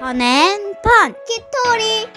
펀앤펀! 키토리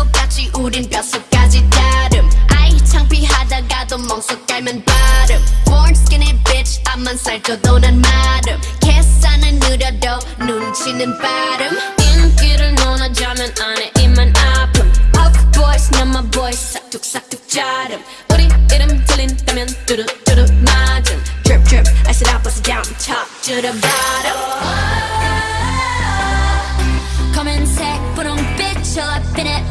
똑같이 우린 뼛속까지 다름. 아이 창피하다가도 멍석 깔면 발음. Born skinny bitch 앞만 살쪄도 난 마름. 계산은 느려도 눈치는 빠름 인기를 논하자면 안에 입만 아픔. Puff boys 난 my boys 싹둑싹둑 자름. 우리 이름 들린다면 뚜루뚜루 맞음. Drip drip I sit up, I sit down, top. to the bottom oh. 검은색 분홍빛 저 앞에 내